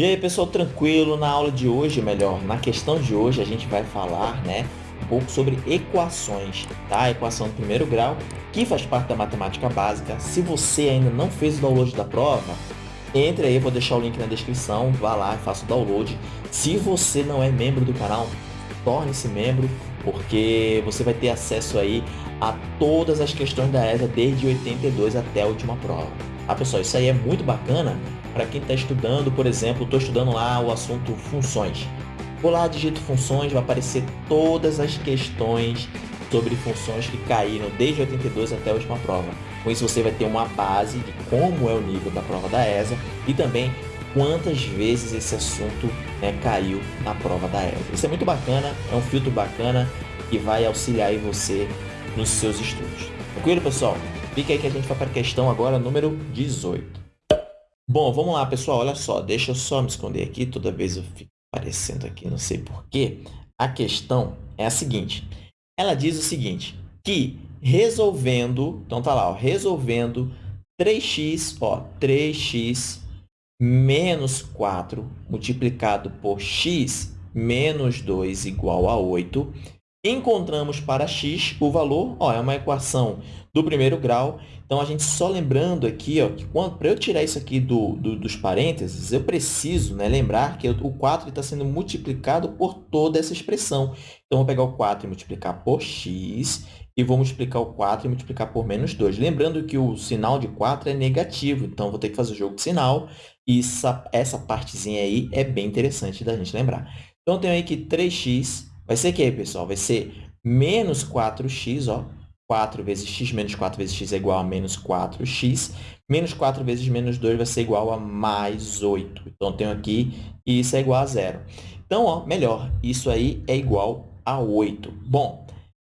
E aí, pessoal, tranquilo? Na aula de hoje, melhor, na questão de hoje, a gente vai falar, né, um pouco sobre equações, tá? A equação do primeiro grau, que faz parte da matemática básica. Se você ainda não fez o download da prova, entre aí, vou deixar o link na descrição, vá lá e faça o download. Se você não é membro do canal, torne-se membro, porque você vai ter acesso aí a todas as questões da ESA desde 82 até a última prova. Ah, pessoal, isso aí é muito bacana para quem está estudando, por exemplo, estou estudando lá o assunto funções. Vou lá, digito funções, vai aparecer todas as questões sobre funções que caíram desde 82 até a última prova. Com isso você vai ter uma base de como é o nível da prova da ESA e também quantas vezes esse assunto né, caiu na prova da ESA. Isso é muito bacana, é um filtro bacana que vai auxiliar você nos seus estudos. Tranquilo, pessoal? Fica aí que a gente vai para a questão agora número 18. Bom, vamos lá, pessoal. Olha só, deixa eu só me esconder aqui. Toda vez eu fico aparecendo aqui, não sei porquê. A questão é a seguinte. Ela diz o seguinte, que resolvendo, então tá lá, ó, resolvendo 3x, ó, 3x menos 4 multiplicado por x menos 2 igual a 8, encontramos para x o valor, ó, é uma equação do primeiro grau. Então, a gente só lembrando aqui, ó, que para eu tirar isso aqui do, do, dos parênteses, eu preciso né, lembrar que o 4 está sendo multiplicado por toda essa expressão. Então, vou pegar o 4 e multiplicar por x, e vou multiplicar o 4 e multiplicar por menos 2. Lembrando que o sinal de 4 é negativo, então vou ter que fazer o jogo de sinal, e essa, essa partezinha aí é bem interessante da gente lembrar. Então, eu tenho aí que 3x vai ser o que, pessoal? Vai ser menos 4x, ó, 4 vezes x menos 4 vezes x é igual a menos 4x. Menos 4 vezes menos 2 vai ser igual a mais 8. Então, tenho aqui e isso é igual a zero. Então, ó, melhor, isso aí é igual a 8. Bom,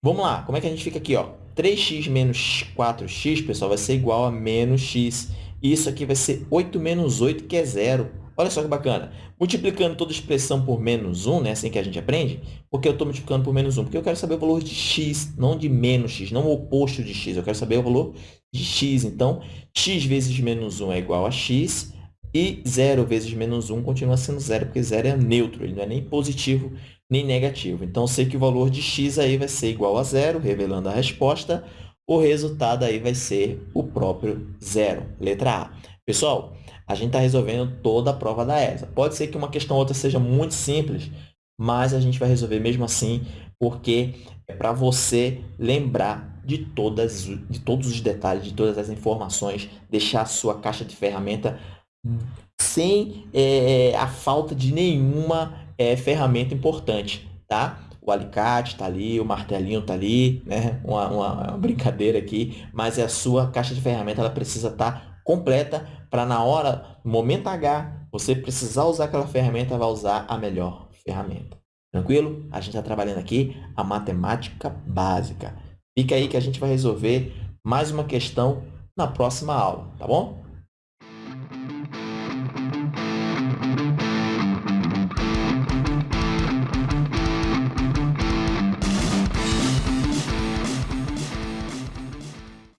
vamos lá. Como é que a gente fica aqui? Ó? 3x menos 4x, pessoal, vai ser igual a menos x. Isso aqui vai ser 8 menos 8, que é zero. Olha só que bacana. Multiplicando toda expressão por menos 1, né? assim que a gente aprende, porque eu estou multiplicando por menos 1? Porque eu quero saber o valor de x, não de menos x, não o oposto de x. Eu quero saber o valor de x. Então, x vezes menos 1 é igual a x, e 0 vezes menos 1 continua sendo 0, porque 0 é neutro, ele não é nem positivo nem negativo. Então, sei que o valor de x aí vai ser igual a zero, revelando a resposta. O resultado aí vai ser o próprio zero, letra A. Pessoal, a gente está resolvendo toda a prova da ESA. Pode ser que uma questão ou outra seja muito simples, mas a gente vai resolver mesmo assim, porque é para você lembrar de, todas, de todos os detalhes, de todas as informações, deixar a sua caixa de ferramenta sem é, a falta de nenhuma é, ferramenta importante, tá? O alicate está ali, o martelinho está ali, né? Uma, uma, uma, brincadeira aqui, mas é a sua caixa de ferramenta ela precisa estar tá completa para na hora, no momento H, você precisar usar aquela ferramenta, vai usar a melhor ferramenta. Tranquilo? A gente está trabalhando aqui a matemática básica. Fica aí que a gente vai resolver mais uma questão na próxima aula, tá bom?